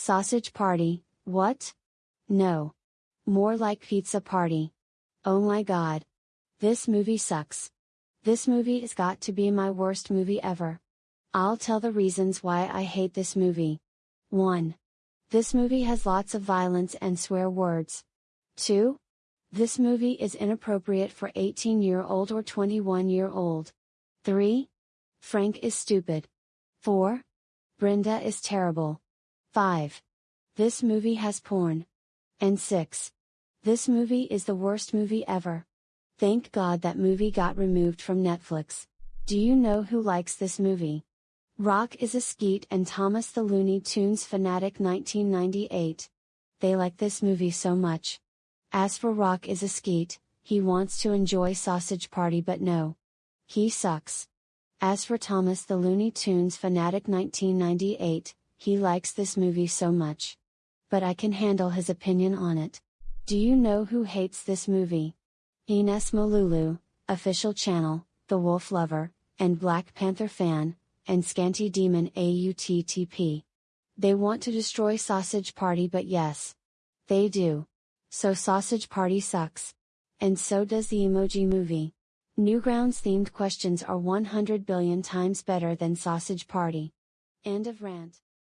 Sausage Party, what? No. More like Pizza Party. Oh my god. This movie sucks. This movie has got to be my worst movie ever. I'll tell the reasons why I hate this movie. 1. This movie has lots of violence and swear words. 2. This movie is inappropriate for 18 year old or 21 year old. 3. Frank is stupid. 4. Brenda is terrible. 5. This movie has porn. And 6. This movie is the worst movie ever. Thank God that movie got removed from Netflix. Do you know who likes this movie? Rock is a skeet and Thomas the Looney Tunes fanatic 1998. They like this movie so much. As for Rock is a skeet, he wants to enjoy Sausage Party but no. He sucks. As for Thomas the Looney Tunes fanatic 1998, he likes this movie so much. But I can handle his opinion on it. Do you know who hates this movie? Ines Molulu, official channel, The Wolf Lover, and Black Panther fan, and Scanty Demon AUTTP. They want to destroy Sausage Party but yes. They do. So Sausage Party sucks. And so does the Emoji Movie. Newgrounds themed questions are 100 billion times better than Sausage Party. End of rant.